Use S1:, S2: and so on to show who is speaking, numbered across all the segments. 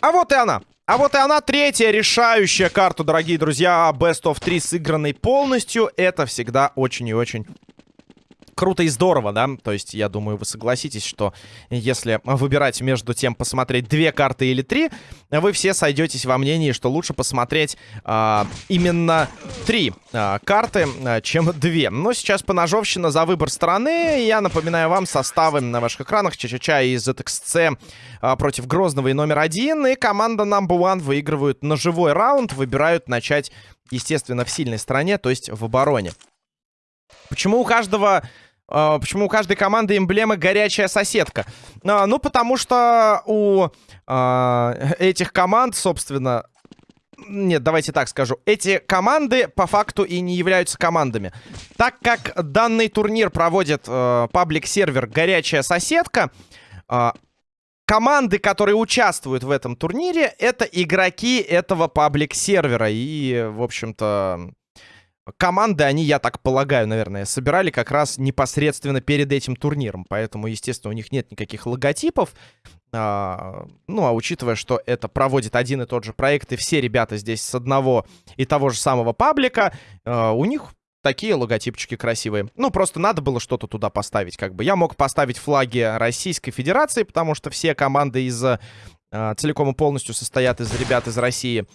S1: А вот и она. А вот и она, третья решающая карта, дорогие друзья. Best of 3 сыгранной полностью. Это всегда очень и очень круто и здорово, да? То есть, я думаю, вы согласитесь, что если выбирать между тем, посмотреть две карты или три, вы все сойдетесь во мнении, что лучше посмотреть а, именно три а, карты, а, чем две. Но сейчас поножовщина за выбор стороны. Я напоминаю вам составы на ваших экранах. Ча-ча-ча из ZXC а, против Грозного и номер один. И команда Number One выигрывают ножевой раунд. Выбирают начать, естественно, в сильной стороне, то есть в обороне. Почему у каждого почему у каждой команды эмблема горячая соседка? Uh, ну, потому что у uh, этих команд, собственно... Нет, давайте так скажу. Эти команды по факту и не являются командами. Так как данный турнир проводит паблик-сервер «Горячая соседка», команды, которые участвуют в этом турнире, это игроки этого паблик-сервера. И, в общем-то, Команды они, я так полагаю, наверное, собирали как раз непосредственно перед этим турниром. Поэтому, естественно, у них нет никаких логотипов. А, ну, а учитывая, что это проводит один и тот же проект, и все ребята здесь с одного и того же самого паблика, а, у них такие логотипчики красивые. Ну, просто надо было что-то туда поставить, как бы. Я мог поставить флаги Российской Федерации, потому что все команды из а, целиком и полностью состоят из ребят из России.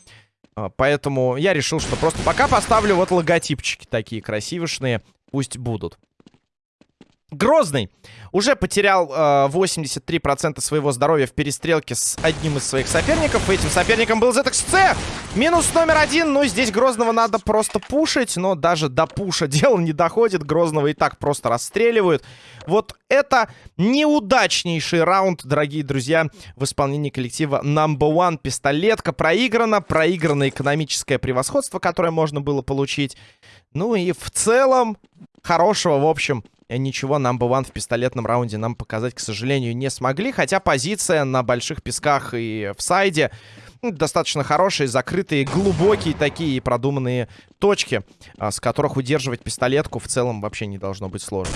S1: А, поэтому я решил, что просто пока поставлю вот логотипчики такие красивышные. Пусть будут. Грозный уже потерял э, 83% своего здоровья в перестрелке с одним из своих соперников. Этим соперником был ZXC. Минус номер один. Ну, здесь Грозного надо просто пушить. Но даже до пуша дело не доходит. Грозного и так просто расстреливают. Вот это неудачнейший раунд, дорогие друзья, в исполнении коллектива Number One. Пистолетка проиграна. Проиграно экономическое превосходство, которое можно было получить. Ну и в целом хорошего, в общем, ничего number one в пистолетном раунде нам показать, к сожалению, не смогли. Хотя позиция на больших песках и в сайде ну, достаточно хорошие, закрытые, глубокие такие продуманные точки, а, с которых удерживать пистолетку в целом вообще не должно быть сложно.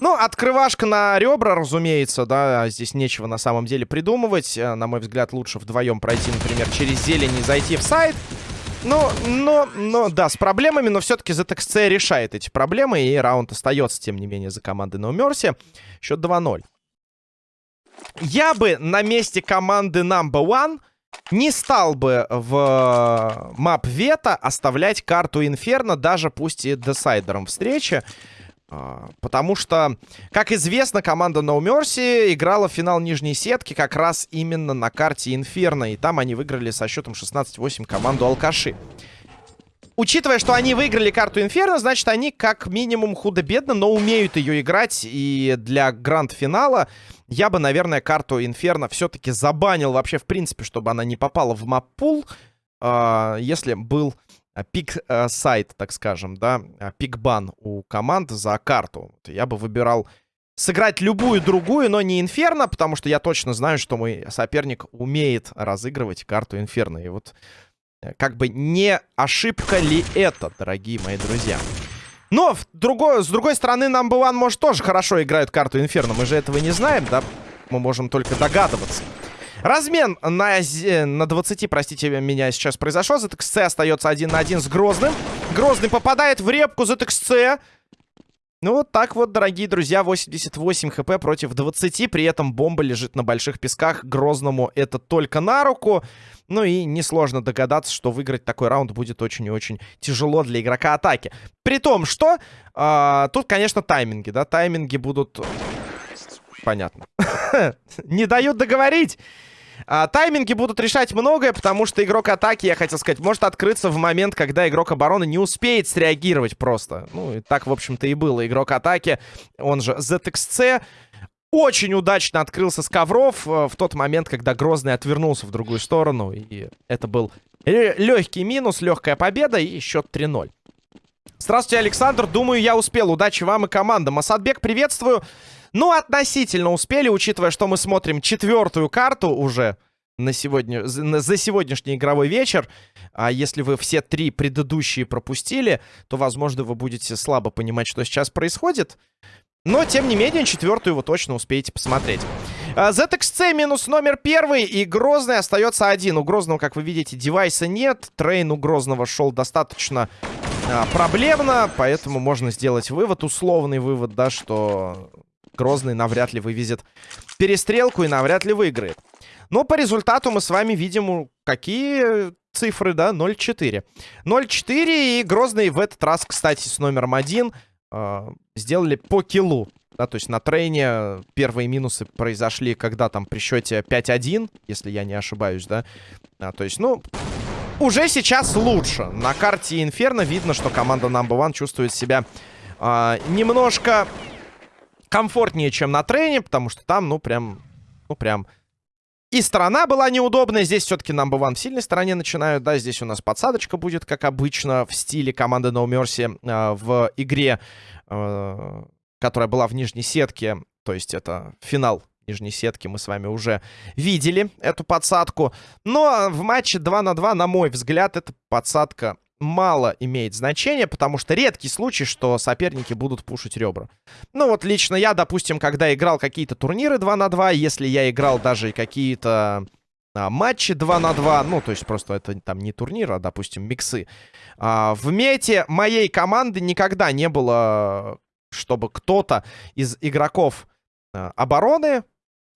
S1: Ну, открывашка на ребра, разумеется, да, здесь нечего на самом деле придумывать. Э, на мой взгляд, лучше вдвоем пройти, например, через зелень и зайти в сайт. Ну, но, но, да, с проблемами, но все-таки ZXC решает эти проблемы, и раунд остается, тем не менее, за командой No Mercy. Счет 2-0. Я бы на месте команды Number One не стал бы в мап Вета оставлять карту Инферно, даже пусть и десайдером встречи. А, потому что, как известно, команда No Mercy играла в финал нижней сетки как раз именно на карте Инферно. И там они выиграли со счетом 16-8 команду Алкаши. Учитывая, что они выиграли карту Инферно, значит, они как минимум худо-бедно, но умеют ее играть. И для гранд-финала я бы, наверное, карту Инферно все-таки забанил вообще, в принципе, чтобы она не попала в map pool, э, если был а, пик-сайт, э, так скажем, да, а, пик-бан у команд за карту. Я бы выбирал сыграть любую другую, но не Инферно, потому что я точно знаю, что мой соперник умеет разыгрывать карту Инферно. И вот э, как бы не ошибка ли это, дорогие мои друзья? Но в другой, с другой стороны, Number One, может, тоже хорошо играют карту Инферно. Мы же этого не знаем, да? Мы можем только догадываться. Размен на, на 20, простите меня, сейчас произошел. ZXC остается один на один с Грозным. Грозный попадает в репку ZXC. Ну, вот так вот, дорогие друзья, 88 хп против 20. При этом бомба лежит на больших песках. Грозному это только на руку. Ну и несложно догадаться, что выиграть такой раунд будет очень и очень тяжело для игрока атаки. При том, что э, тут, конечно, тайминги, да, тайминги будут... Понятно. Не дают договорить. А, тайминги будут решать многое, потому что игрок атаки, я хотел сказать, может открыться в момент, когда игрок обороны не успеет среагировать просто. Ну, и так, в общем-то, и было. Игрок атаки, он же ZXC, очень удачно открылся с ковров э, в тот момент, когда Грозный отвернулся в другую сторону. И это был легкий минус, легкая победа и счет 3-0. Здравствуйте, Александр. Думаю, я успел. Удачи вам и командам. Асадбек, приветствую. Ну, относительно успели, учитывая, что мы смотрим четвертую карту уже. на сегодня, за сегодняшний игровой вечер. А если вы все три предыдущие пропустили, то, возможно, вы будете слабо понимать, что сейчас происходит. Но, тем не менее, четвертую вы точно успеете посмотреть. А, ZXC минус номер первый, и Грозный остается один. У Грозного, как вы видите, девайса нет. Train у Грозного шел достаточно а, проблемно, поэтому можно сделать вывод, условный вывод, да, что Грозный навряд ли вывезет перестрелку и навряд ли выиграет. Но по результату мы с вами видим, какие цифры, да, 0-4. 0-4, и Грозный в этот раз, кстати, с номером один э, сделали по киллу. Да, то есть на трейне первые минусы произошли, когда там при счете 5-1, если я не ошибаюсь, да. А, то есть, ну, уже сейчас лучше. На карте Инферно видно, что команда Number One чувствует себя э, немножко комфортнее, чем на трейне, потому что там, ну, прям, ну, прям... И сторона была неудобная. Здесь все-таки number one в сильной стороне начинают. Да, здесь у нас подсадочка будет, как обычно, в стиле команды No Mercy э, в игре, э, которая была в нижней сетке. То есть это финал нижней сетки. Мы с вами уже видели эту подсадку. Но в матче 2 на 2, на мой взгляд, эта подсадка мало имеет значения, потому что редкий случай, что соперники будут пушить ребра. Ну вот лично я, допустим, когда играл какие-то турниры 2 на 2, если я играл даже какие-то а, матчи 2 на 2, ну то есть просто это там не турнир, а, допустим, миксы. А, в мете моей команды никогда не было, чтобы кто-то из игроков а, обороны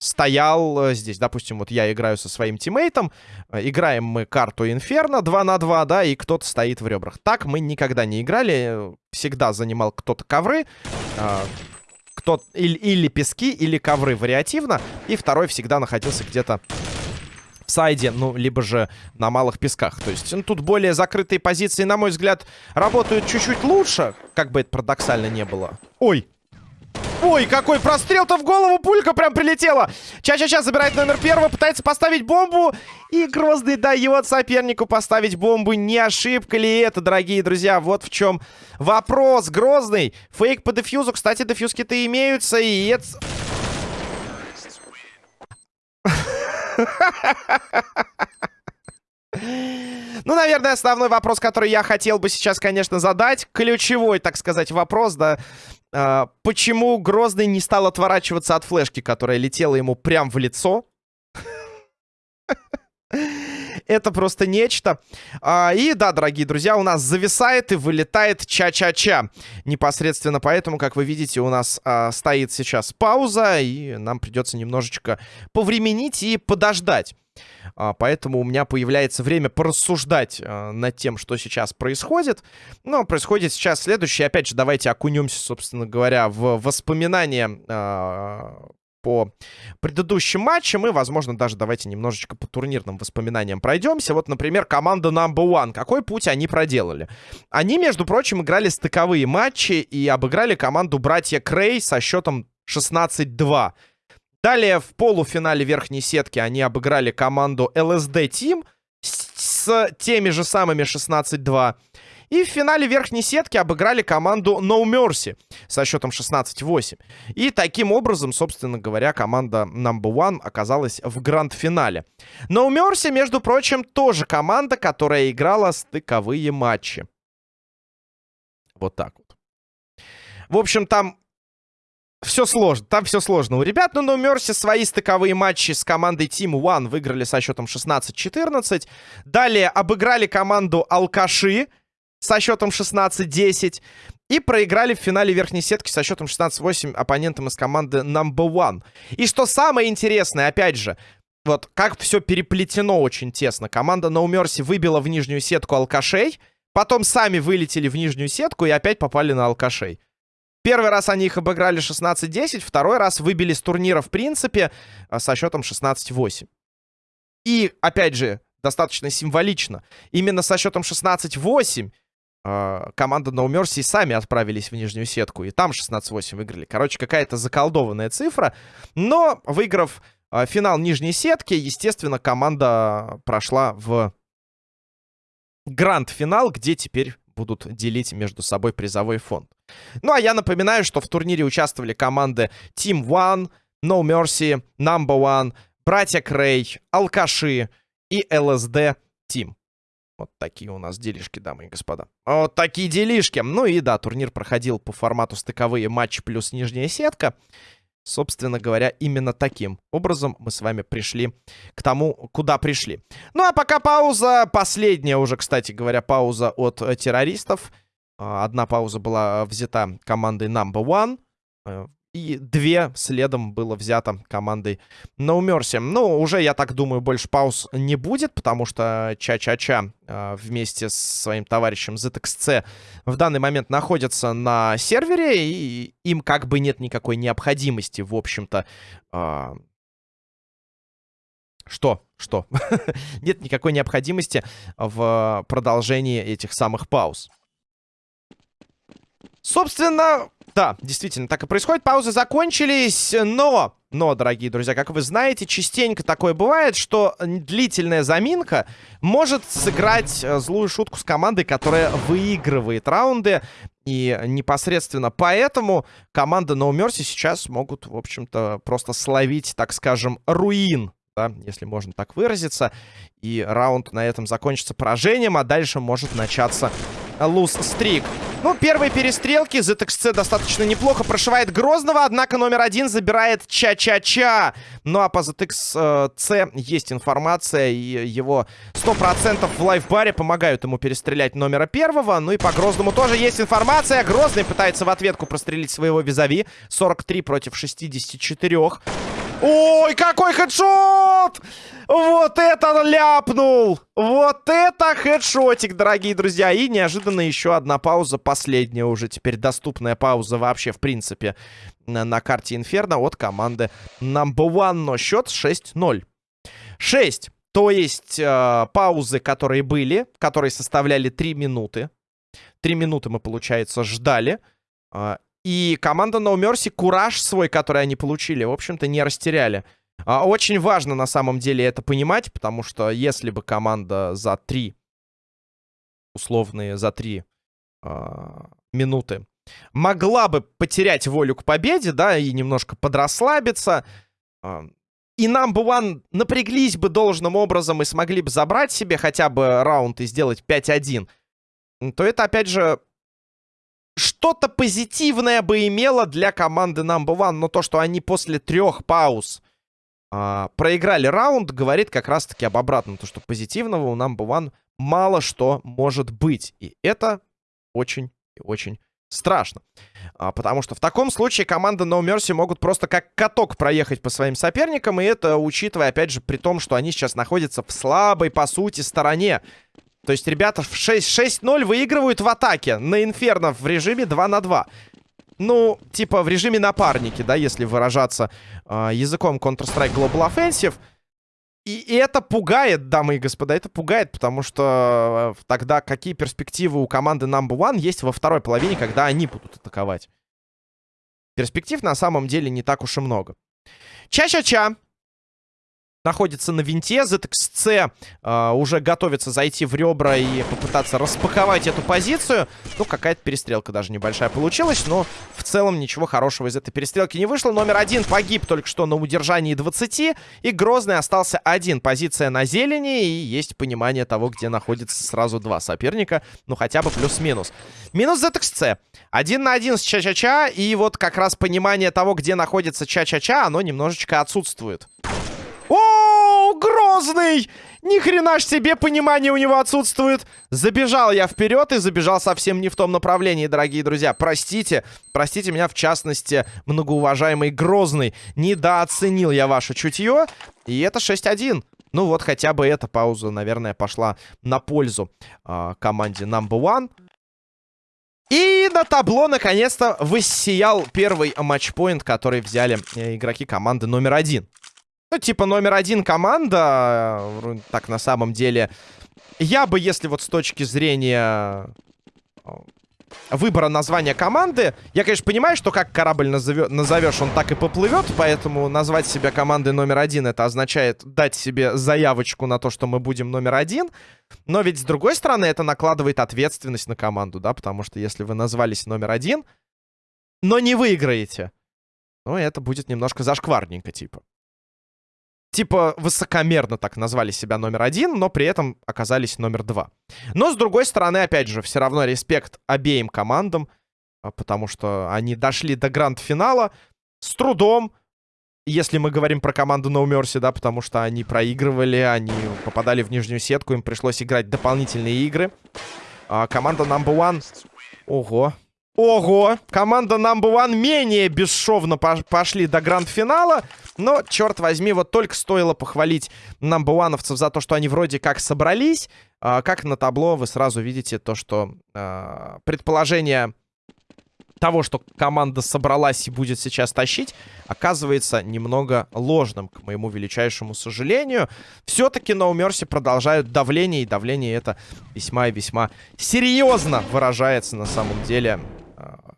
S1: стоял э, здесь. Допустим, вот я играю со своим тиммейтом, э, играем мы карту Инферно 2 на 2, да, и кто-то стоит в ребрах. Так мы никогда не играли, всегда занимал кто-то ковры, э, кто или, или пески, или ковры вариативно, и второй всегда находился где-то в сайде, ну, либо же на малых песках. То есть, ну, тут более закрытые позиции, на мой взгляд, работают чуть-чуть лучше, как бы это парадоксально не было. Ой! Ой, какой прострел-то в голову, пулька прям прилетела. Ча-ча-ча забирает номер первого, пытается поставить бомбу. И Грозный дает сопернику поставить бомбу. Не ошибка ли это, дорогие друзья? Вот в чем вопрос. Грозный. Фейк по дефьюзу. Кстати, дефьюзки-то имеются. И это... Ну, наверное, основной вопрос, который я хотел бы сейчас, конечно, задать, ключевой, так сказать, вопрос, да, почему Грозный не стал отворачиваться от флешки, которая летела ему прям в лицо? Это просто нечто. А, и да, дорогие друзья, у нас зависает и вылетает ча-ча-ча. Непосредственно поэтому, как вы видите, у нас а, стоит сейчас пауза, и нам придется немножечко повременить и подождать. А, поэтому у меня появляется время порассуждать а, над тем, что сейчас происходит. Но происходит сейчас следующее. Опять же, давайте окунемся, собственно говоря, в воспоминания а, по предыдущим матчам. И, возможно, даже давайте немножечко по турнирным воспоминаниям пройдемся. Вот, например, команда Number One. Какой путь они проделали? Они, между прочим, играли стыковые матчи и обыграли команду братья Крей со счетом 16-2. Далее в полуфинале верхней сетки они обыграли команду LSD Team с, с теми же самыми 16-2. И в финале верхней сетки обыграли команду No Mercy со счетом 16-8. И таким образом, собственно говоря, команда Number One оказалась в гранд-финале. No Mercy, между прочим, тоже команда, которая играла стыковые матчи. Вот так вот. В общем, там все сложно, там все сложно у ребят. Но, но Мерси свои стыковые матчи с командой Team One выиграли со счетом 16-14. Далее обыграли команду Алкаши со счетом 16-10. И проиграли в финале верхней сетки со счетом 16-8 оппонентам из команды Number One. И что самое интересное, опять же, вот как все переплетено очень тесно. Команда No Mercy выбила в нижнюю сетку алкашей, потом сами вылетели в нижнюю сетку и опять попали на алкашей. Первый раз они их обыграли 16-10, второй раз выбили с турнира в принципе а, со счетом 16-8. И, опять же, достаточно символично. Именно со счетом 16-8 э, команда No Mercy сами отправились в нижнюю сетку. И там 16-8 выиграли. Короче, какая-то заколдованная цифра. Но, выиграв э, финал нижней сетки, естественно, команда прошла в гранд-финал, где теперь будут делить между собой призовой фонд. Ну, а я напоминаю, что в турнире участвовали команды Team One, No Mercy, Number One, Братья Крей, Алкаши и ЛСД Тим. Вот такие у нас делишки, дамы и господа. Вот такие делишки. Ну и да, турнир проходил по формату стыковые матчи плюс нижняя сетка. Собственно говоря, именно таким образом мы с вами пришли к тому, куда пришли. Ну а пока пауза, последняя уже, кстати говоря, пауза от э, террористов. А, одна пауза была взята командой Number One. И две следом было взято командой No Mercy. Ну, уже, я так думаю, больше пауз не будет, потому что Ча-Ча-Ча э, вместе с своим товарищем ZXC в данный момент находятся на сервере, и им как бы нет никакой необходимости, в общем-то... Э, что? Что? нет никакой необходимости в продолжении этих самых пауз. Собственно, да, действительно, так и происходит. Паузы закончились, но... Но, дорогие друзья, как вы знаете, частенько такое бывает, что длительная заминка может сыграть э, злую шутку с командой, которая выигрывает раунды. И непосредственно поэтому команда No Mercy сейчас могут, в общем-то, просто словить, так скажем, руин да, если можно так выразиться. И раунд на этом закончится поражением, а дальше может начаться луз-стрик. Ну, первые перестрелки. ZXC достаточно неплохо прошивает Грозного, однако номер один забирает Ча-Ча-Ча. Ну, а по ZXC есть информация, и его 100% в лайфбаре помогают ему перестрелять номера первого. Ну и по Грозному тоже есть информация. Грозный пытается в ответку прострелить своего визави. 43 против 64. Ой, какой хедшот! Вот это ляпнул! Вот это хедшотик, дорогие друзья. И неожиданно еще одна пауза, последняя уже теперь доступная пауза вообще, в принципе, на, на карте Инферно от команды Number One. Но счет 6-0. 6. То есть э, паузы, которые были, которые составляли 3 минуты. 3 минуты мы, получается, ждали. Э, и команда No Mercy кураж свой, который они получили, в общем-то, не растеряли. А, очень важно на самом деле это понимать, потому что если бы команда за три, условные за три а, минуты, могла бы потерять волю к победе, да, и немножко подрасслабиться, а, и нам бы One напряглись бы должным образом и смогли бы забрать себе хотя бы раунд и сделать 5-1, то это, опять же, что-то позитивное бы имело для команды Number One, но то, что они после трех пауз э, проиграли раунд, говорит как раз-таки об обратном. То, что позитивного у Number One мало что может быть. И это очень и очень страшно. А, потому что в таком случае команда No Mercy могут просто как каток проехать по своим соперникам. И это учитывая, опять же, при том, что они сейчас находятся в слабой, по сути, стороне. То есть ребята в 6-0 выигрывают в атаке на Инферно в режиме 2 на 2. Ну, типа в режиме напарники, да, если выражаться э, языком Counter-Strike Global Offensive. И, это пугает, дамы и господа, это пугает, потому что э, тогда какие перспективы у команды Number One есть во второй половине, когда они будут атаковать? Перспектив на самом деле не так уж и много. Ча-ча-ча находится на винте. ZXC э, уже готовится зайти в ребра и попытаться распаковать эту позицию. Ну, какая-то перестрелка даже небольшая получилась, но в целом ничего хорошего из этой перестрелки не вышло. Номер один погиб только что на удержании 20, и Грозный остался один. Позиция на зелени, и есть понимание того, где находится сразу два соперника. Ну, хотя бы плюс-минус. Минус ZXC. Один на один с Ча-Ча-Ча, и вот как раз понимание того, где находится Ча-Ча-Ча, оно немножечко отсутствует. О, Грозный! Ни хрена ж себе понимание у него отсутствует. Забежал я вперед и забежал совсем не в том направлении, дорогие друзья. Простите, простите меня в частности, многоуважаемый Грозный. Недооценил я ваше чутье. И это 6-1. Ну вот хотя бы эта пауза, наверное, пошла на пользу э, команде Number One. И на табло наконец-то воссиял первый матчпоинт, который взяли э, игроки команды номер один. Ну, типа, номер один команда, так на самом деле. Я бы, если вот с точки зрения э, выбора названия команды... Я, конечно, понимаю, что как корабль назовё... назовешь, он так и поплывет, поэтому назвать себя командой номер один, это означает дать себе заявочку на то, что мы будем номер один. Но ведь, с другой стороны, это накладывает ответственность на команду, да, потому что если вы назвались номер один, но не выиграете, ну, это будет немножко зашкварненько, типа. Типа высокомерно так назвали себя номер один, но при этом оказались номер два. Но с другой стороны, опять же, все равно респект обеим командам, а, потому что они дошли до гранд-финала с трудом, если мы говорим про команду No Mercy, да, потому что они проигрывали, они попадали в нижнюю сетку, им пришлось играть дополнительные игры. А, команда Number One... Ого, Ого! Команда Number One менее бесшовно пошли до гранд-финала. Но, черт возьми, вот только стоило похвалить Number за то, что они вроде как собрались. А, как на табло вы сразу видите то, что а, предположение того, что команда собралась и будет сейчас тащить, оказывается немного ложным, к моему величайшему сожалению. Все-таки No Mercy продолжают давление, и давление это весьма и весьма серьезно выражается на самом деле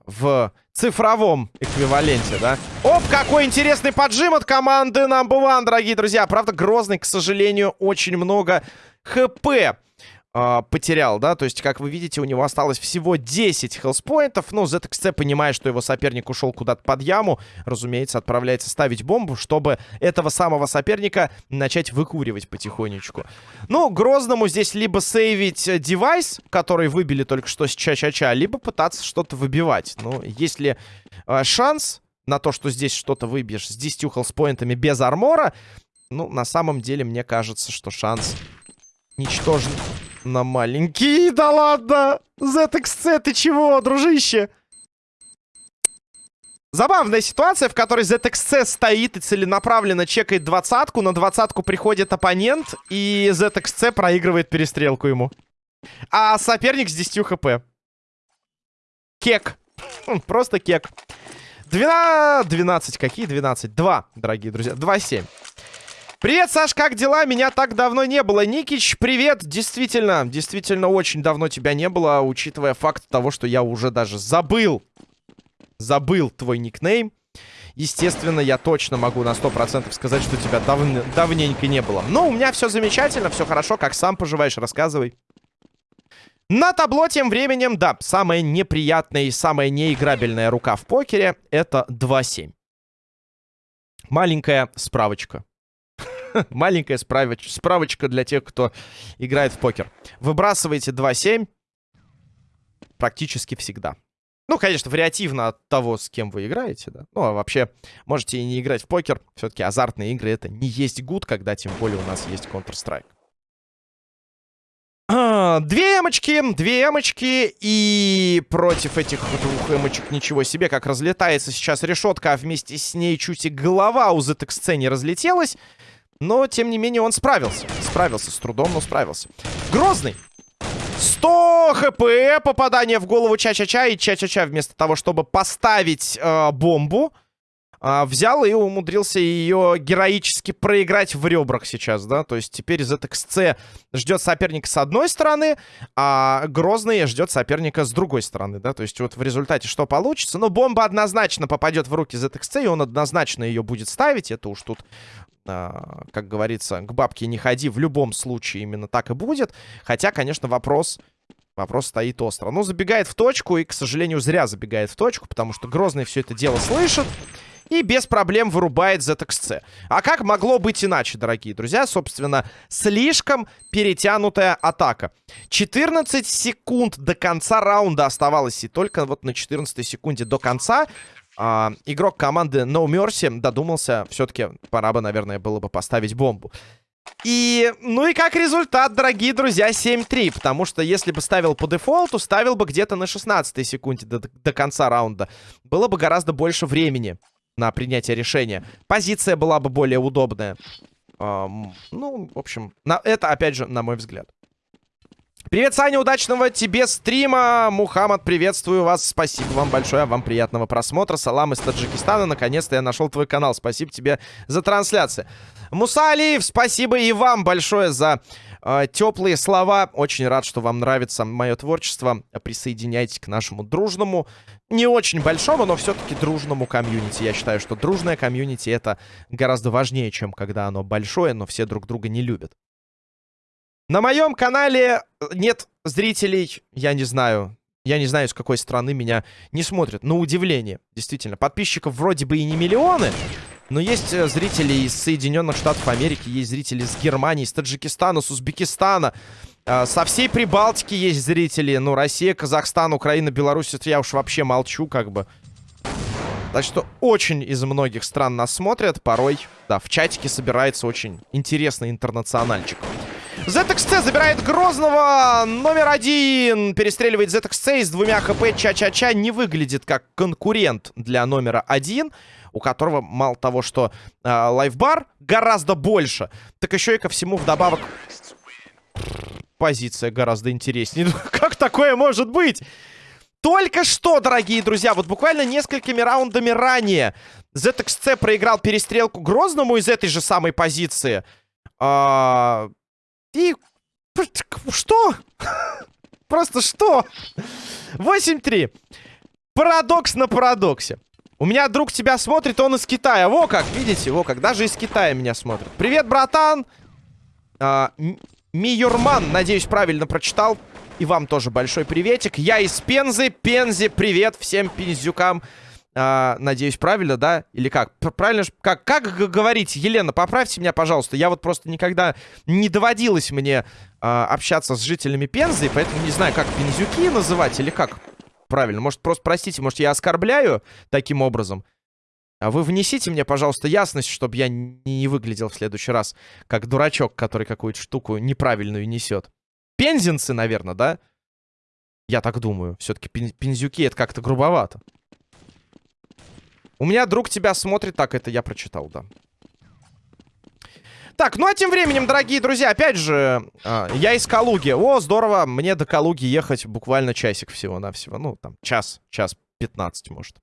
S1: в цифровом эквиваленте, да? Оп, какой интересный поджим от команды Number One, дорогие друзья. Правда, Грозный, к сожалению, очень много хп э, потерял, да? То есть, как вы видите, у него осталось всего 10 хелспоинтов. Ну, ZXC, понимая, что его соперник ушел куда-то под яму, разумеется, отправляется ставить бомбу, чтобы этого самого соперника начать выкуривать потихонечку. Ну, Грозному здесь либо сейвить девайс, который выбили только что с Ча-Ча-Ча, либо пытаться что-то выбивать. Ну, если э, шанс на то, что здесь что-то выбьешь с 10 хелспоинтами без армора, ну, на самом деле, мне кажется, что шанс ничтожен на маленький. Да ладно! ZXC, ты чего, дружище? Забавная ситуация, в которой ZXC стоит и целенаправленно чекает двадцатку. На двадцатку приходит оппонент, и ZXC проигрывает перестрелку ему. А соперник с 10 хп. Кек. Хм, просто кек. 12... 12. Какие 12? 2, дорогие друзья. 2-7. Привет, Саш, как дела? Меня так давно не было. Никич, привет. Действительно, действительно очень давно тебя не было, учитывая факт того, что я уже даже забыл. Забыл твой никнейм. Естественно, я точно могу на 100% сказать, что тебя дав давненько не было. Но у меня все замечательно, все хорошо. Как сам поживаешь, рассказывай. На табло тем временем, да, самая неприятная и самая неиграбельная рука в покере — это 2-7. Маленькая справочка. Маленькая справоч справочка для тех, кто играет в покер. Выбрасываете 2-7 практически всегда. Ну, конечно, вариативно от того, с кем вы играете, да. Ну, а вообще, можете и не играть в покер. Все-таки азартные игры — это не есть гуд, когда тем более у нас есть Counter-Strike. А, две эмочки, две эмочки, и против этих двух эмочек ничего себе, как разлетается сейчас решетка, а вместе с ней чуть и голова у ZXC не разлетелась. Но, тем не менее, он справился. Справился с трудом, но справился. Грозный. 100 хп, попадание в голову Ча-Ча-Ча. И Ча-Ча-Ча вместо того, чтобы поставить э, бомбу, э, взял и умудрился ее героически проиграть в ребрах сейчас, да. То есть теперь ZXC ждет соперника с одной стороны, а Грозный ждет соперника с другой стороны, да. То есть вот в результате что получится? Ну, бомба однозначно попадет в руки ZXC, и он однозначно ее будет ставить. Это уж тут а, как говорится, к бабке не ходи. В любом случае именно так и будет. Хотя, конечно, вопрос... Вопрос стоит остро. Ну, забегает в точку, и, к сожалению, зря забегает в точку, потому что Грозный все это дело слышит и без проблем вырубает ZXC. А как могло быть иначе, дорогие друзья? Собственно, слишком перетянутая атака. 14 секунд до конца раунда оставалось, и только вот на 14 секунде до конца а, игрок команды No Mercy додумался, все-таки пора бы, наверное, было бы поставить бомбу. И, ну и как результат, дорогие друзья, 7-3. Потому что если бы ставил по дефолту, ставил бы где-то на 16 секунде до, до конца раунда. Было бы гораздо больше времени на принятие решения. Позиция была бы более удобная. Эм, ну, в общем, на, это, опять же, на мой взгляд. Привет, Саня, удачного тебе стрима. Мухаммад, приветствую вас. Спасибо вам большое, вам приятного просмотра. Салам из Таджикистана. Наконец-то я нашел твой канал. Спасибо тебе за трансляцию. Муса Алиев, спасибо и вам большое за э, теплые слова. Очень рад, что вам нравится мое творчество. Присоединяйтесь к нашему дружному, не очень большому, но все-таки дружному комьюнити. Я считаю, что дружное комьюнити это гораздо важнее, чем когда оно большое, но все друг друга не любят. На моем канале э, нет зрителей, я не знаю. Я не знаю, с какой страны меня не смотрят. На удивление, действительно. Подписчиков вроде бы и не миллионы, Но есть э, зрители из Соединенных Штатов Америки, есть зрители из Германии, из Таджикистана, с Узбекистана. Э, со всей Прибалтики есть зрители. Ну, Россия, Казахстан, Украина, Беларусь, это я уж вообще молчу, как бы. Так что очень из многих стран нас смотрят. Порой, да, в чатике собирается очень интересный интернациональчик. ZXC забирает Грозного. Номер один. Перестреливает ZXC с двумя хп. Ча-ча-ча не выглядит как конкурент для номера один. У которого мало того, что э, лайфбар гораздо больше. Так еще и ко всему вдобавок... Позиция гораздо интереснее. как такое может быть? Только что, дорогие друзья, вот буквально несколькими раундами ранее ZXC проиграл перестрелку Грозному из этой же самой позиции. А, и... Что? Просто что? 8-3. Парадокс на парадоксе. У меня друг тебя смотрит, он из Китая. Во как, видите? Во как, даже из Китая меня смотрит. Привет, братан! А, Миюрман, надеюсь, правильно прочитал. И вам тоже большой приветик. Я из Пензы. Пензе, привет всем пензюкам. А, надеюсь, правильно, да? Или как? Правильно? Как, как говорить? Елена, поправьте меня, пожалуйста. Я вот просто никогда не доводилось мне а, общаться с жителями Пензы, поэтому не знаю, как пензюки называть или как правильно. Может, просто простите, может, я оскорбляю таким образом? А вы внесите мне, пожалуйста, ясность, чтобы я не выглядел в следующий раз как дурачок, который какую-то штуку неправильную несет. Пензенцы, наверное, да? Я так думаю. Все-таки пензюки это как-то грубовато. У меня друг тебя смотрит. Так, это я прочитал, да. Так, ну а тем временем, дорогие друзья, опять же, э, я из Калуги. О, здорово, мне до Калуги ехать буквально часик всего-навсего. Ну, там, час, час 15, может.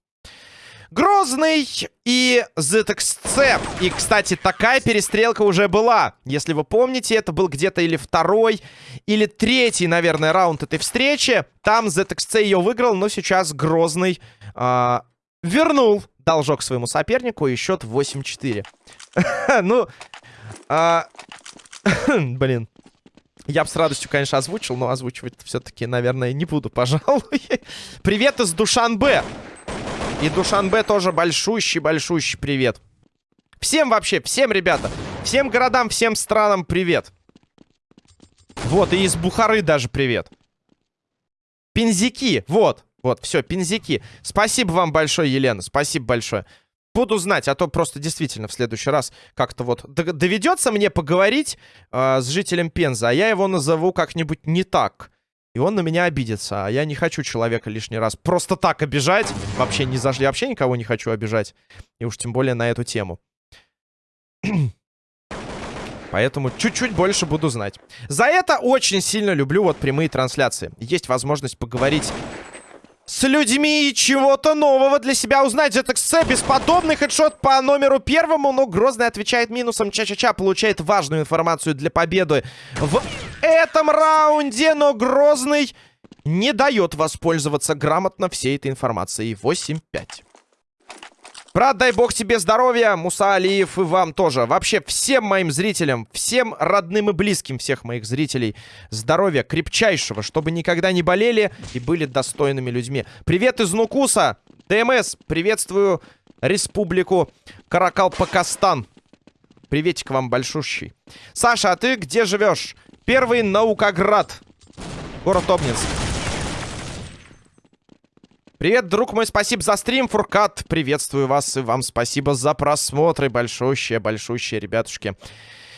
S1: Грозный и ZXC. И, кстати, такая перестрелка уже была. Если вы помните, это был где-то или второй, или третий, наверное, раунд этой встречи. Там ZXC ее выиграл, но сейчас Грозный э, вернул должок своему сопернику и счет 8-4. Ну, а... Блин. Я бы с радостью, конечно, озвучил, но озвучивать все-таки, наверное, не буду, пожалуй. Привет из Душанбе. И Душанбе тоже большущий-большущий привет. Всем вообще, всем, ребята. Всем городам, всем странам привет. Вот, и из Бухары даже привет. Пензики, вот. Вот, все, пензики. Спасибо вам большое, Елена, спасибо большое. Буду знать, а то просто действительно в следующий раз как-то вот доведется мне поговорить э, с жителем Пенза, а я его назову как-нибудь не так. И он на меня обидится, а я не хочу человека лишний раз просто так обижать. Вообще не зашли, вообще никого не хочу обижать. И уж тем более на эту тему. Поэтому чуть-чуть больше буду знать. За это очень сильно люблю вот прямые трансляции. Есть возможность поговорить с людьми и чего-то нового для себя узнать. ZXC бесподобный хедшот по номеру первому, но Грозный отвечает минусом. Ча-ча-ча получает важную информацию для победы в этом раунде, но Грозный не дает воспользоваться грамотно всей этой информацией. 8-5. Брат, дай бог тебе здоровья, Муса Алиев и вам тоже. Вообще всем моим зрителям, всем родным и близким всех моих зрителей здоровья крепчайшего, чтобы никогда не болели и были достойными людьми. Привет из Нукуса, ДМС, приветствую Республику Каракалпакастан. Приветик вам большущий. Саша, а ты где живешь? Первый Наукоград, город Обнинск. Привет, друг мой, спасибо за стрим, Фуркат. Приветствую вас и вам спасибо за просмотры. Большущие, большущие, ребятушки.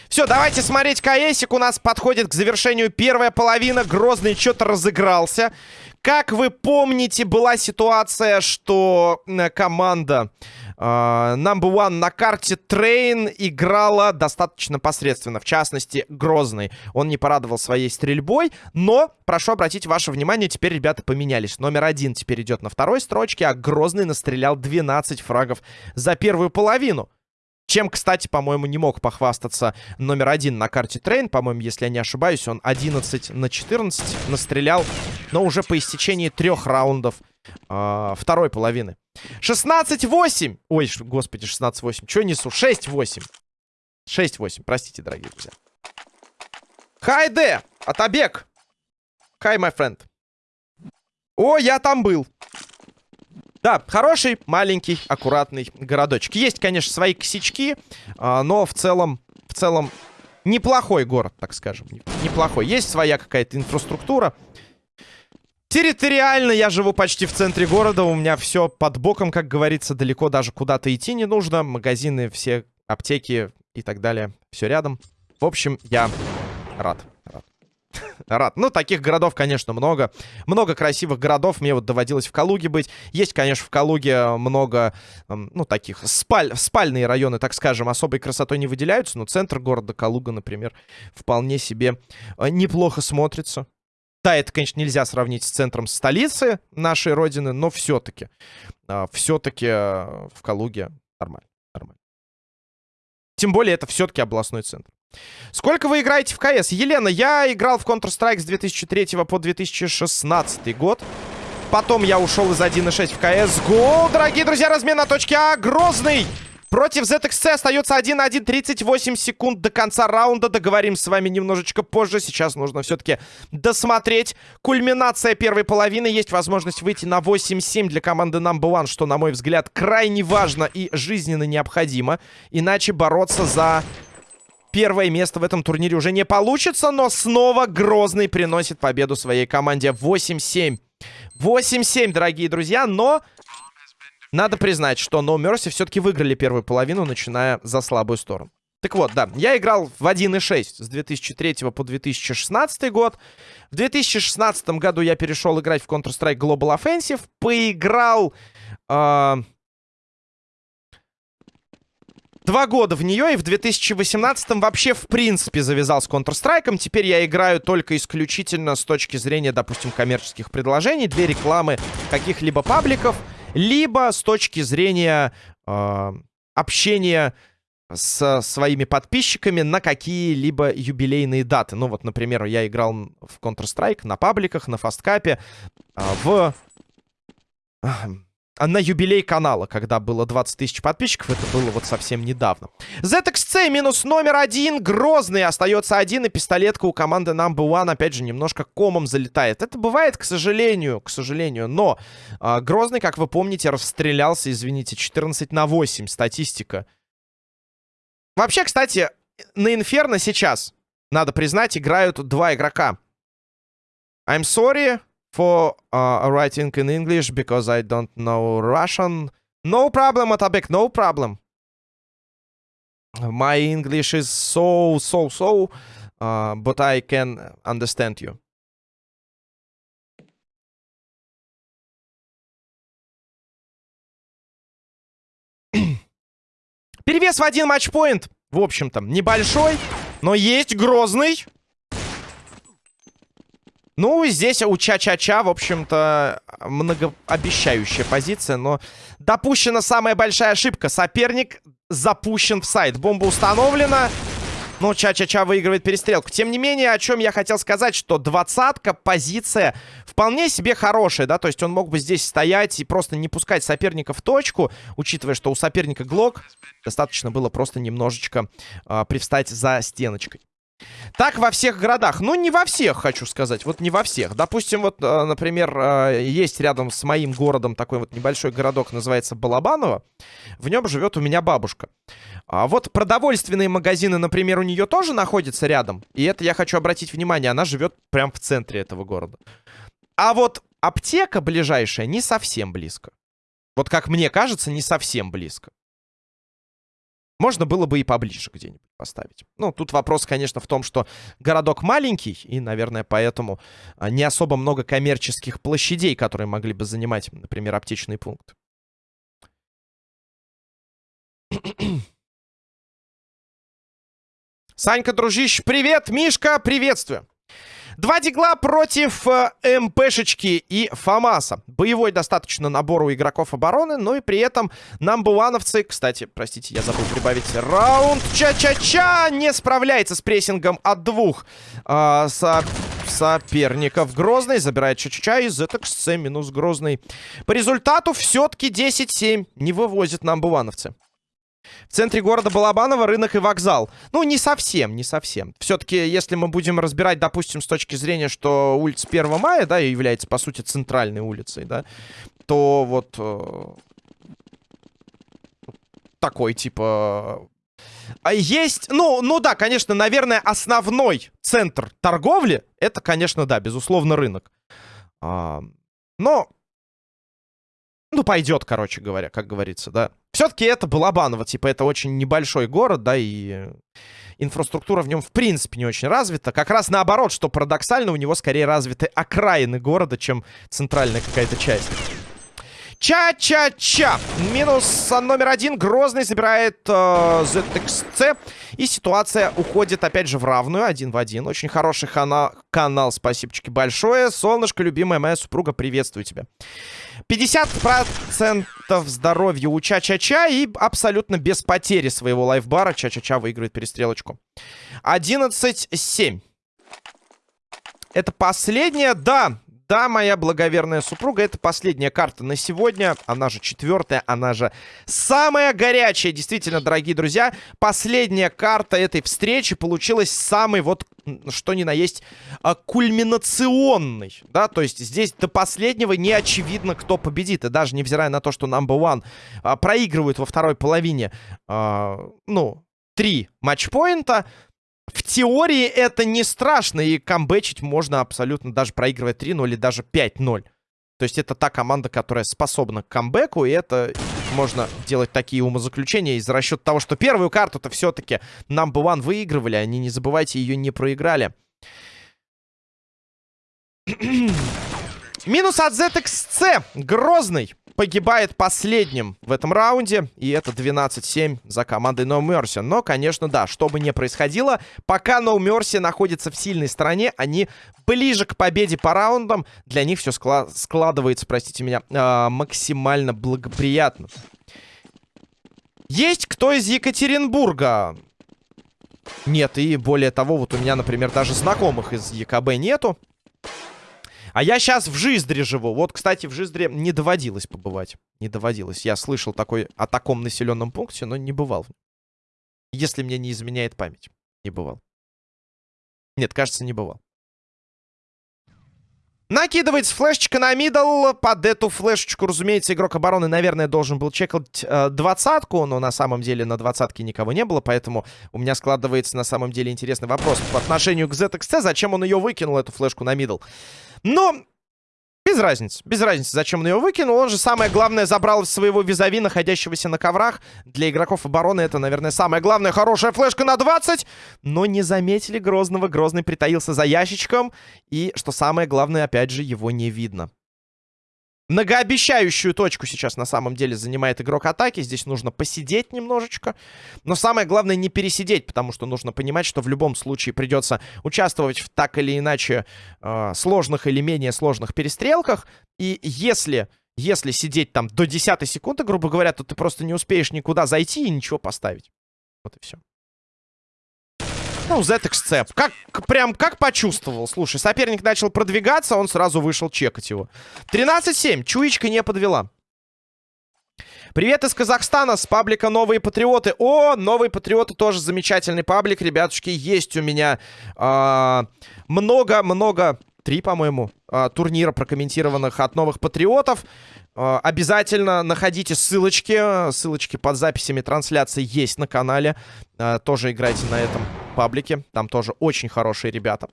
S1: Все, давайте смотреть CS ик. У нас подходит к завершению первая половина. Грозный что-то разыгрался. Как вы помните, была ситуация, что команда Uh, number one на карте Train играла достаточно посредственно. В частности, Грозный. Он не порадовал своей стрельбой. Но, прошу обратить ваше внимание, теперь ребята поменялись. Номер один теперь идет на второй строчке, а Грозный настрелял 12 фрагов за первую половину. Чем, кстати, по-моему, не мог похвастаться номер один на карте Train. По-моему, если я не ошибаюсь, он 11 на 14 настрелял. Но уже по истечении трех раундов э, второй половины. 16-8. Ой, господи, 16-8. Что несу? 6-8. 6-8. Простите, дорогие друзья. Хайде! Атабек! Хай, my friend. О, я там был. Да, хороший, маленький, аккуратный городочек. Есть, конечно, свои косячки, а, но в целом, в целом неплохой город, так скажем. Неплохой. Есть своя какая-то инфраструктура. Территориально я живу почти в центре города. У меня все под боком, как говорится, далеко даже куда-то идти не нужно. Магазины, все аптеки и так далее. Все рядом. В общем, я рад. Рад. рад. Ну, таких городов, конечно, много. Много красивых городов. Мне вот доводилось в Калуге быть. Есть, конечно, в Калуге много, ну, таких спаль... спальные районы, так скажем, особой красотой не выделяются. Но центр города Калуга, например, вполне себе э, неплохо смотрится. Да, это, конечно, нельзя сравнить с центром столицы нашей родины, но все-таки, а, все-таки э, в Калуге нормально, нормально. Тем более, это все-таки областной центр. Сколько вы играете в КС? Елена, я играл в Counter-Strike с 2003 по 2016 год. Потом я ушел из 1.6 в КС. Гол, дорогие друзья, размен на точке А. Грозный Против ZXC остается 1-1, 38 секунд до конца раунда. Договорим с вами немножечко позже. Сейчас нужно все-таки досмотреть. Кульминация первой половины. Есть возможность выйти на 8-7 для команды Number One, что, на мой взгляд, крайне важно и жизненно необходимо. Иначе бороться за первое место в этом турнире уже не получится, но снова Грозный приносит победу своей команде 8-7. 8-7, дорогие друзья, но надо признать, что No Mercy все-таки выиграли первую половину, начиная за слабую сторону. Так вот, да, я играл в 1.6 с 2003 по 2016 год. В 2016 году я перешел играть в Counter-Strike Global Offensive. Поиграл... Э, Два года в нее, и в 2018 вообще в принципе завязал с Counter-Strike. Теперь я играю только исключительно с точки зрения, допустим, коммерческих предложений для рекламы каких-либо пабликов либо с точки зрения э, общения с своими подписчиками на какие-либо юбилейные даты. Ну вот, например, я играл в Counter-Strike на пабликах, на фасткапе, э, в на юбилей канала, когда было 20 тысяч подписчиков. Это было вот совсем недавно. ZXC минус номер один. Грозный остается один. И пистолетка у команды Number One, опять же, немножко комом залетает. Это бывает, к сожалению, к сожалению. Но э, Грозный, как вы помните, расстрелялся, извините, 14 на 8. Статистика. Вообще, кстати, на Инферно сейчас, надо признать, играют два игрока. I'm sorry, for uh, writing in English because I don't know Russian. No problem, Atabek, no problem. My English is so, so, so, uh, but I can understand you. Перевес в один матчпоинт. В общем-то, небольшой, но есть грозный. Ну, здесь у Ча-Ча-Ча, в общем-то, многообещающая позиция, но допущена самая большая ошибка. Соперник запущен в сайт. Бомба установлена. Но Ча-Ча-Ча выигрывает перестрелку. Тем не менее, о чем я хотел сказать, что двадцатка, позиция вполне себе хорошая, да, то есть он мог бы здесь стоять и просто не пускать соперника в точку, учитывая, что у соперника Глок достаточно было просто немножечко э, привстать за стеночкой. Так во всех городах. Ну, не во всех, хочу сказать. Вот не во всех. Допустим, вот, э, например, э, есть рядом с моим городом такой вот небольшой городок, называется Балабаново. В нем живет у меня бабушка. А вот продовольственные магазины, например, у нее тоже находятся рядом. И это я хочу обратить внимание, она живет прямо в центре этого города. А вот аптека ближайшая не совсем близко. Вот как мне кажется, не совсем близко. Можно было бы и поближе где-нибудь поставить. Ну, тут вопрос, конечно, в том, что городок маленький, и, наверное, поэтому а, не особо много коммерческих площадей, которые могли бы занимать, например, аптечный пункт. Санька, дружище, привет! Мишка, приветствую! Два дигла против э, МПшечки и Фамаса. Боевой достаточно набор у игроков обороны, но и при этом намбуановцы... Кстати, простите, я забыл прибавить раунд. Ча-ча-ча не справляется с прессингом от двух э, со соперников. Грозный забирает Ча-Ча-Ча из ZXC минус Грозный. По результату все-таки 10-7 не вывозят намбуановцы. В центре города Балабаново рынок и вокзал. Ну, не совсем, не совсем. Все-таки, если мы будем разбирать, допустим, с точки зрения, что улица 1 мая, да, является, по сути, центральной улицей, да, то вот э, такой, типа... А есть, ну, ну да, конечно, наверное, основной центр торговли, это, конечно, да, безусловно, рынок. А, но, ну, пойдет, короче говоря, как говорится, да. Все-таки это Балабаново, типа, это очень небольшой город, да, и инфраструктура в нем в принципе не очень развита. Как раз наоборот, что парадоксально, у него скорее развиты окраины города, чем центральная какая-то часть. Ча-ча-ча. Минус номер один. Грозный забирает э, ZXC. И ситуация уходит опять же в равную. Один в один. Очень хороший хана канал. Спасибочки большое. Солнышко, любимая моя супруга, приветствую тебя. 50% здоровья у Ча-Ча-Ча. И абсолютно без потери своего лайфбара Ча-Ча-Ча выигрывает перестрелочку. 11-7. Это последняя, да, да, моя благоверная супруга, это последняя карта на сегодня. Она же четвертая, она же самая горячая. Действительно, дорогие друзья, последняя карта этой встречи получилась самой вот, что ни на есть, а, кульминационной. Да, то есть здесь до последнего не очевидно, кто победит. И даже невзирая на то, что number one а, проигрывают во второй половине, а, ну, три матчпоинта, в теории это не страшно, и камбэчить можно абсолютно, даже проигрывая 3-0 или даже 5-0. То есть это та команда, которая способна к камбэку, и это можно делать такие умозаключения из расчета того, что первую карту-то все-таки number one выигрывали, они, не забывайте, ее не проиграли. Минус от ZXC. Грозный погибает последним в этом раунде. И это 12-7 за командой No Mercy. Но, конечно, да, что бы ни происходило, пока No Mercy находится в сильной стороне, они ближе к победе по раундам. Для них все скла складывается, простите меня, э максимально благоприятно. Есть кто из Екатеринбурга? Нет, и более того, вот у меня, например, даже знакомых из ЕКБ нету. А я сейчас в Жиздре живу. Вот, кстати, в Жиздре не доводилось побывать. Не доводилось. Я слышал такой, о таком населенном пункте, но не бывал. Если мне не изменяет память. Не бывал. Нет, кажется, не бывал. Накидывается флешечка на middle. Под эту флешечку, разумеется, игрок обороны, наверное, должен был чекать э, двадцатку. Но на самом деле на двадцатке никого не было. Поэтому у меня складывается на самом деле интересный вопрос по отношению к ZXC. Зачем он ее выкинул, эту флешку на middle? Но без разницы. Без разницы, зачем он ее выкинул. Он же самое главное забрал своего визави, находящегося на коврах. Для игроков обороны это, наверное, самое главное. Хорошая флешка на 20. Но не заметили Грозного. Грозный притаился за ящичком. И, что самое главное, опять же, его не видно. Многообещающую точку сейчас на самом деле занимает игрок атаки. Здесь нужно посидеть немножечко. Но самое главное не пересидеть, потому что нужно понимать, что в любом случае придется участвовать в так или иначе э, сложных или менее сложных перестрелках. И если, если сидеть там до 10 секунды, грубо говоря, то ты просто не успеешь никуда зайти и ничего поставить. Вот и все. Ну, ZXC. Как, прям, как почувствовал. Слушай, соперник начал продвигаться, он сразу вышел чекать его. 13-7. Чуечка не подвела. Привет из Казахстана, с паблика «Новые патриоты». О, «Новые патриоты» тоже замечательный паблик, ребятушки. Есть у меня много-много, а, три, по-моему, а, турнира прокомментированных от «Новых патриотов». А, обязательно находите ссылочки. Ссылочки под записями трансляции есть на канале. А, тоже играйте на этом паблике. Там тоже очень хорошие ребята.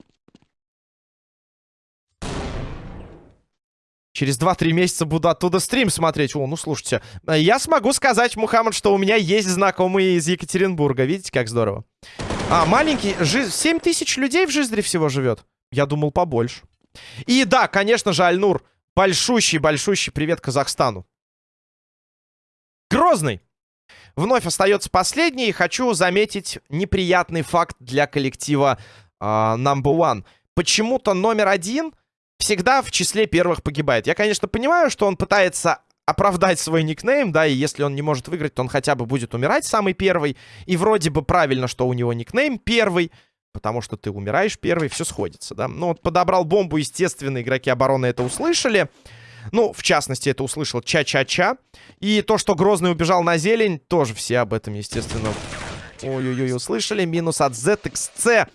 S1: Через 2-3 месяца буду оттуда стрим смотреть. О, ну слушайте, я смогу сказать, Мухаммад, что у меня есть знакомые из Екатеринбурга. Видите, как здорово? А, маленький, жи... 7 тысяч людей в Жиздре всего живет. Я думал, побольше. И да, конечно же, Альнур, Большущий-большущий привет Казахстану. Грозный. Вновь остается последний. И хочу заметить неприятный факт для коллектива э, Number One. Почему-то номер один всегда в числе первых погибает. Я, конечно, понимаю, что он пытается оправдать свой никнейм, да, и если он не может выиграть, то он хотя бы будет умирать самый первый. И вроде бы правильно, что у него никнейм первый. Потому что ты умираешь первый, все сходится, да. Ну, вот подобрал бомбу, естественно, игроки обороны это услышали. Ну, в частности, это услышал Ча-Ча-Ча. И то, что Грозный убежал на зелень, тоже все об этом, естественно, ой-ой-ой, услышали. Минус от ZXC.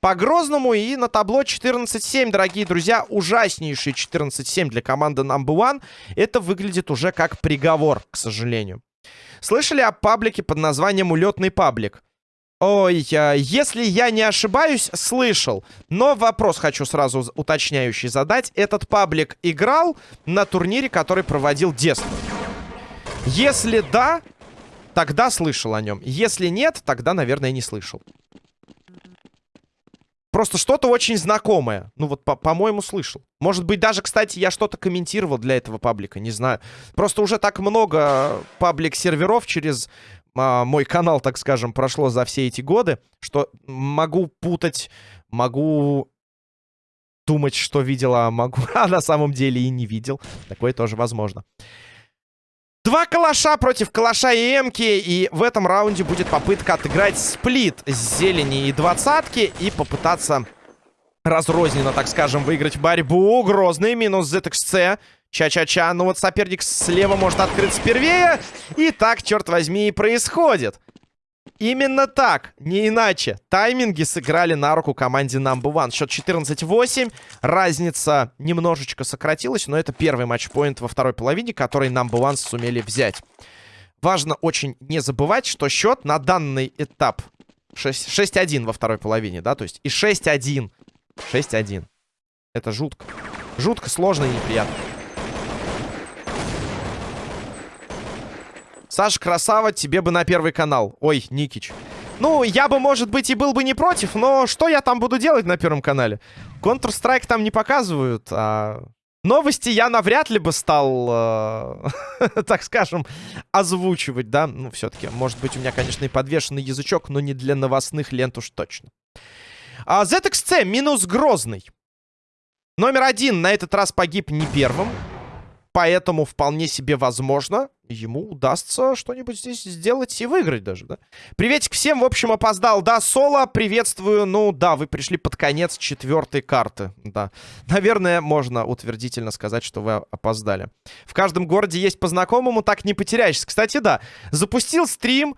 S1: по Грозному. И на табло 14-7, дорогие друзья. Ужаснейший 14-7 для команды Number One. Это выглядит уже как приговор, к сожалению. Слышали о паблике под названием «Улетный паблик»? Ой, если я не ошибаюсь, слышал. Но вопрос хочу сразу уточняющий задать. Этот паблик играл на турнире, который проводил Дест. Если да, тогда слышал о нем. Если нет, тогда, наверное, не слышал. Просто что-то очень знакомое. Ну вот, по-моему, по слышал. Может быть, даже, кстати, я что-то комментировал для этого паблика, не знаю. Просто уже так много паблик-серверов через а, мой канал, так скажем, прошло за все эти годы, что могу путать, могу думать, что видел, а могу, а на самом деле и не видел. Такое тоже возможно. Два калаша против калаша и эмки. И в этом раунде будет попытка отыграть сплит с зелени и двадцатки. И попытаться разрозненно, так скажем, выиграть борьбу. Грозный минус ZXC. Ча-ча-ча. Ну вот соперник слева может открыться первее. И так, черт возьми, и происходит. Именно так, не иначе. Тайминги сыграли на руку команде Number One. Счет 14-8. Разница немножечко сократилась, но это первый матчпоинт во второй половине, который Number One сумели взять. Важно очень не забывать, что счет на данный этап 6-1 во второй половине, да, то есть и 6-1. 6-1. Это жутко. Жутко сложно и неприятно. Саш, красава, тебе бы на первый канал. Ой, Никич. Ну, я бы, может быть, и был бы не против, но что я там буду делать на первом канале? Counter-Strike там не показывают, а... Новости я навряд ли бы стал, э, так скажем, озвучивать, да? Ну, все-таки, может быть, у меня, конечно, и подвешенный язычок, но не для новостных лент уж точно. А, ZXC минус Грозный. Номер один на этот раз погиб не первым. Поэтому вполне себе возможно, ему удастся что-нибудь здесь сделать и выиграть даже, да? Приветик всем, в общем, опоздал, да, Соло, приветствую. Ну, да, вы пришли под конец четвертой карты, да. Наверное, можно утвердительно сказать, что вы опоздали. В каждом городе есть по знакомому, так не потеряешься. Кстати, да, запустил стрим,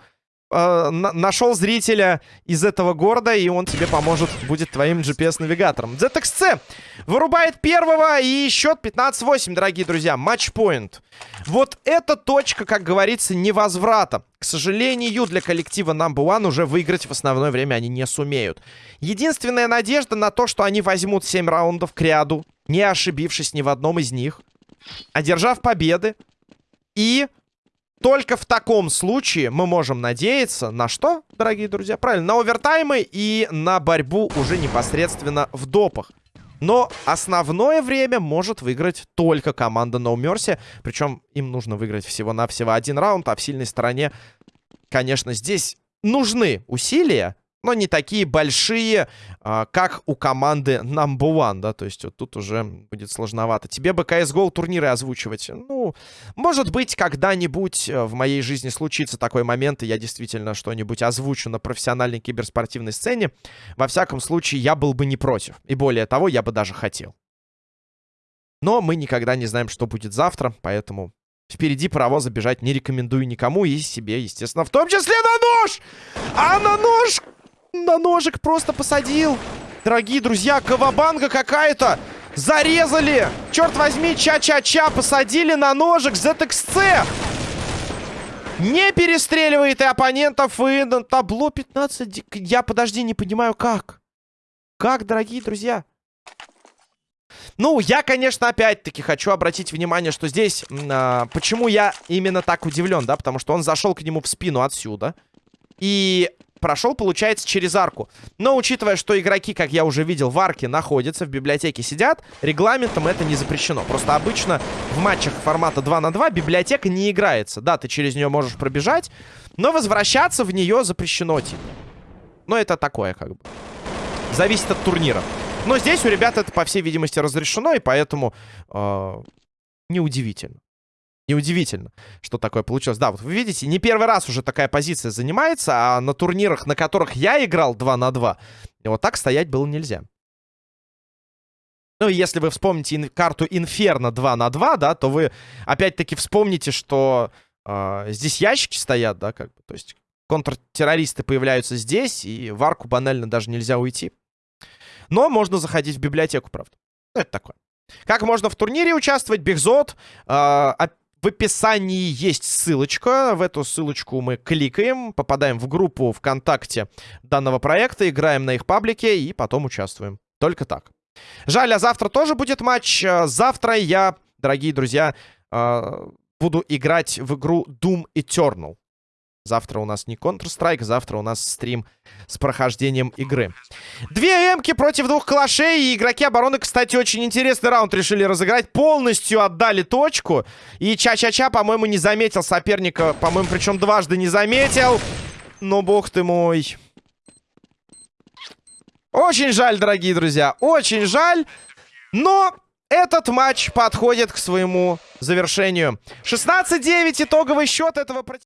S1: э, нашел зрителя из этого города, и он тебе поможет, будет твоим GPS-навигатором. ZXC вырубает первого, и счет 15-8, дорогие друзья. Матчпоинт. Вот эта точка, как говорится, невозврата. К сожалению, для коллектива Number One уже выиграть в основное время они не сумеют. Единственная надежда на то, что они возьмут 7 раундов к ряду, не ошибившись ни в одном из них, одержав победы и только в таком случае мы можем надеяться на что, дорогие друзья? Правильно, на овертаймы и на борьбу уже непосредственно в допах. Но основное время может выиграть только команда No Mercy. Причем им нужно выиграть всего-навсего один раунд, а в сильной стороне, конечно, здесь нужны усилия, но не такие большие, а, как у команды Number One, да, то есть вот тут уже будет сложновато. Тебе бы CSGO турниры озвучивать, ну, может быть, когда-нибудь э, в моей жизни случится такой момент, и я действительно что-нибудь озвучу на профессиональной киберспортивной сцене. Во всяком случае, я был бы не против, и более того, я бы даже хотел. Но мы никогда не знаем, что будет завтра, поэтому Впереди паровоза бежать не рекомендую никому и себе, естественно, в том числе на нож! А на нож на ножик просто посадил. Дорогие друзья, кавабанга какая-то. Зарезали. Черт возьми, ча-ча-ча. Посадили на ножик ZXC. Не перестреливает и оппонентов, и на табло 15. Я, подожди, не понимаю, как. Как, дорогие друзья? Ну, я, конечно, опять-таки хочу обратить внимание, что здесь... А, почему я именно так удивлен, да? Потому что он зашел к нему в спину отсюда. И прошел, получается, через арку. Но учитывая, что игроки, как я уже видел, в арке находятся, в библиотеке сидят, регламентом это не запрещено. Просто обычно в матчах формата 2 на 2 библиотека не играется. Да, ты через нее можешь пробежать, но возвращаться в нее запрещено, типа. Но это такое, как бы. Зависит от турнира. Но здесь у ребят это, по всей видимости, разрешено, и поэтому э, неудивительно. Неудивительно, что такое получилось. Да, вот вы видите, не первый раз уже такая позиция занимается, а на турнирах, на которых я играл 2 на 2, вот так стоять было нельзя. Ну, и если вы вспомните ин карту Инферно 2 на 2, да, то вы опять-таки вспомните, что э, здесь ящики стоят, да, как бы, то есть контртеррористы появляются здесь, и в арку банально даже нельзя уйти. Но можно заходить в библиотеку, правда. Ну, это такое. Как можно в турнире участвовать? Бигзот. Э, в описании есть ссылочка. В эту ссылочку мы кликаем, попадаем в группу ВКонтакте данного проекта, играем на их паблике и потом участвуем. Только так. Жаль, а завтра тоже будет матч. Э, завтра я, дорогие друзья, э, буду играть в игру Doom Eternal. Завтра у нас не Counter-Strike, завтра у нас стрим с прохождением игры. Две эмки против двух калашей. И игроки обороны, кстати, очень интересный раунд решили разыграть. Полностью отдали точку. И Ча-Ча-Ча, по-моему, не заметил соперника. По-моему, причем дважды не заметил. Но бог ты мой. Очень жаль, дорогие друзья. Очень жаль. Но этот матч подходит к своему завершению. 16-9 итоговый счет этого противника.